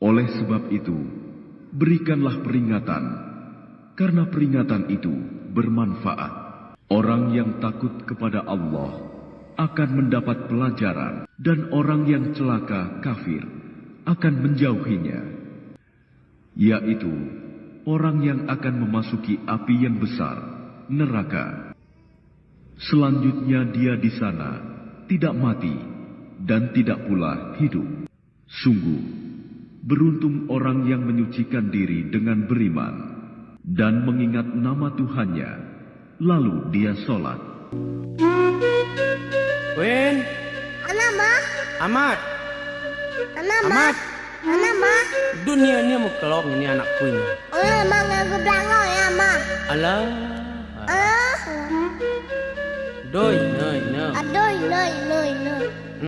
Oleh sebab itu, berikanlah peringatan, karena peringatan itu bermanfaat. Orang yang takut kepada Allah akan mendapat pelajaran, dan orang yang celaka kafir akan menjauhinya, yaitu orang yang akan memasuki api yang besar, neraka. Selanjutnya, dia di sana tidak mati dan tidak pula hidup. Sungguh, beruntung orang yang menyucikan diri dengan beriman dan mengingat nama Tuhannya, lalu dia sholat. Wen, Anama, Amat, anama, Amat. anama. dunia ni mau kelong ini anakku ini. Oh, mga gudango ya, ma. Alah, Ah, doi, noi, noi. adoy, noy, noy, noy.